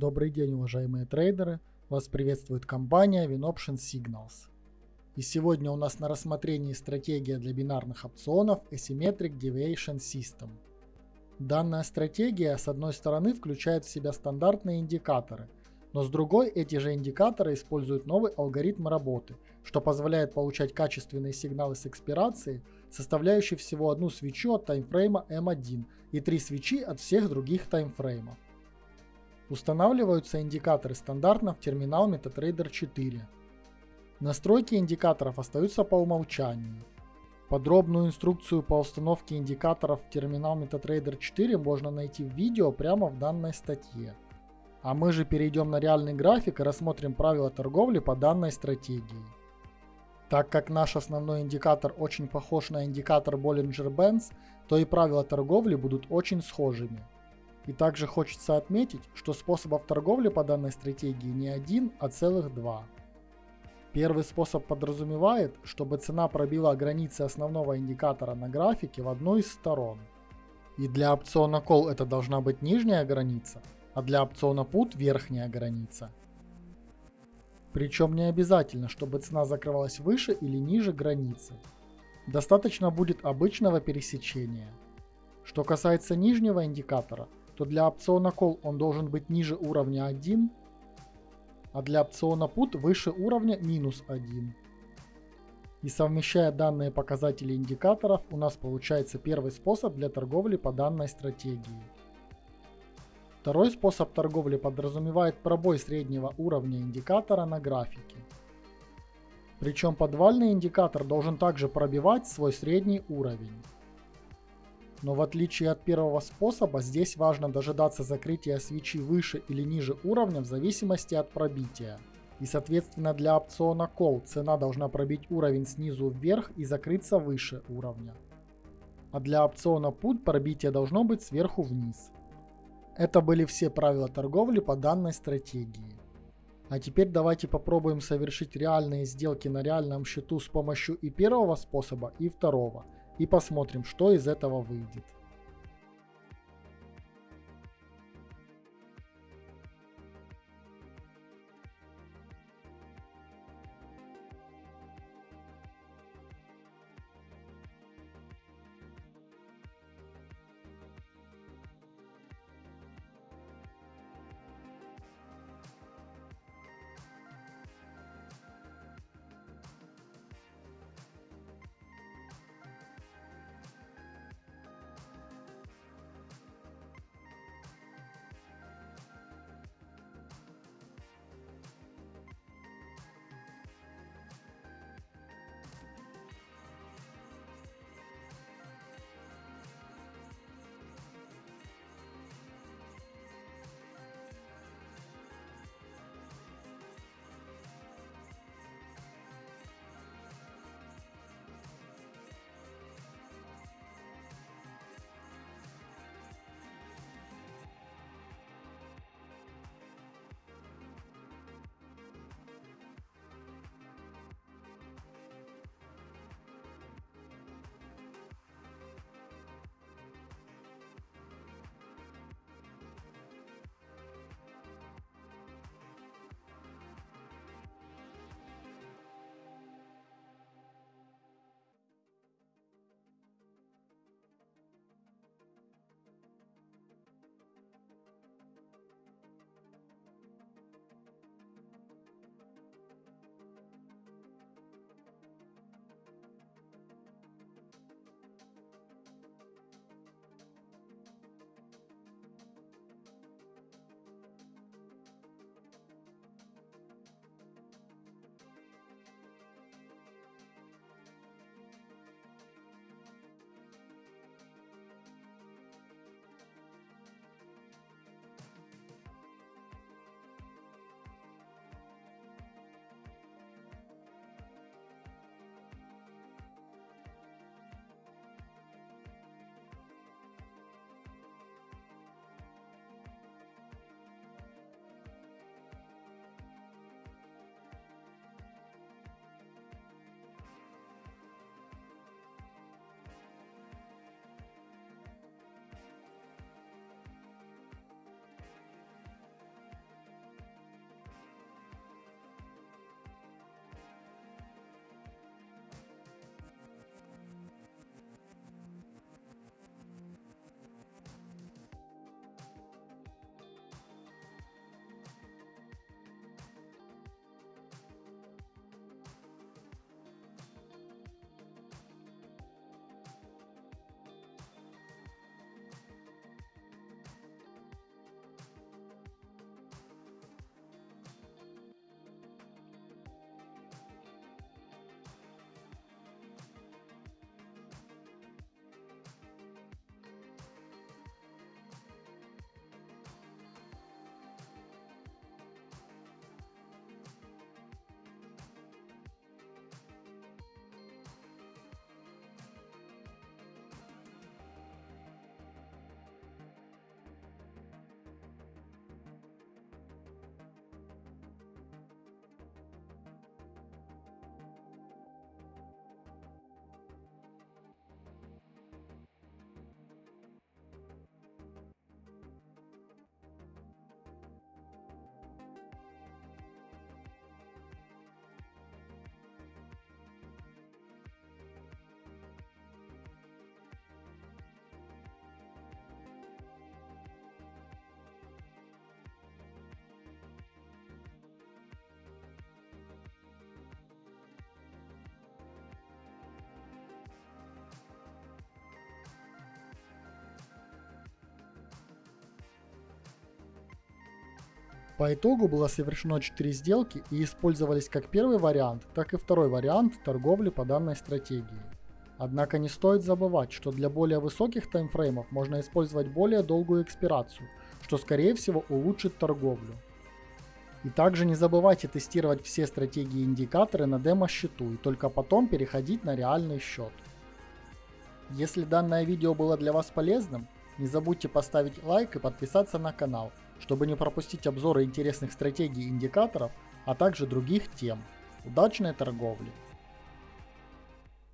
Добрый день, уважаемые трейдеры! Вас приветствует компания WinOption Signals. И сегодня у нас на рассмотрении стратегия для бинарных опционов Asymmetric Deviation System. Данная стратегия с одной стороны включает в себя стандартные индикаторы, но с другой эти же индикаторы используют новый алгоритм работы, что позволяет получать качественные сигналы с экспирации, составляющие всего одну свечу от таймфрейма M1 и три свечи от всех других таймфреймов. Устанавливаются индикаторы стандартно в терминал MetaTrader 4. Настройки индикаторов остаются по умолчанию. Подробную инструкцию по установке индикаторов в терминал MetaTrader 4 можно найти в видео прямо в данной статье. А мы же перейдем на реальный график и рассмотрим правила торговли по данной стратегии. Так как наш основной индикатор очень похож на индикатор Bollinger Bands, то и правила торговли будут очень схожими. И также хочется отметить, что способов торговли по данной стратегии не один, а целых два. Первый способ подразумевает, чтобы цена пробила границы основного индикатора на графике в одну из сторон. И для опциона Call это должна быть нижняя граница, а для опциона Put верхняя граница. Причем не обязательно, чтобы цена закрывалась выше или ниже границы. Достаточно будет обычного пересечения. Что касается нижнего индикатора, то для опциона Call он должен быть ниже уровня 1, а для опциона Put выше уровня минус 1. И совмещая данные показатели индикаторов, у нас получается первый способ для торговли по данной стратегии. Второй способ торговли подразумевает пробой среднего уровня индикатора на графике. Причем подвальный индикатор должен также пробивать свой средний уровень. Но в отличие от первого способа, здесь важно дожидаться закрытия свечи выше или ниже уровня в зависимости от пробития. И соответственно для опциона Call цена должна пробить уровень снизу вверх и закрыться выше уровня. А для опциона Put пробитие должно быть сверху вниз. Это были все правила торговли по данной стратегии. А теперь давайте попробуем совершить реальные сделки на реальном счету с помощью и первого способа, и второго – и посмотрим, что из этого выйдет. По итогу было совершено 4 сделки и использовались как первый вариант, так и второй вариант торговли по данной стратегии. Однако не стоит забывать, что для более высоких таймфреймов можно использовать более долгую экспирацию, что скорее всего улучшит торговлю. И также не забывайте тестировать все стратегии и индикаторы на демо-счету и только потом переходить на реальный счет. Если данное видео было для вас полезным, не забудьте поставить лайк и подписаться на канал, чтобы не пропустить обзоры интересных стратегий и индикаторов, а также других тем. Удачной торговли!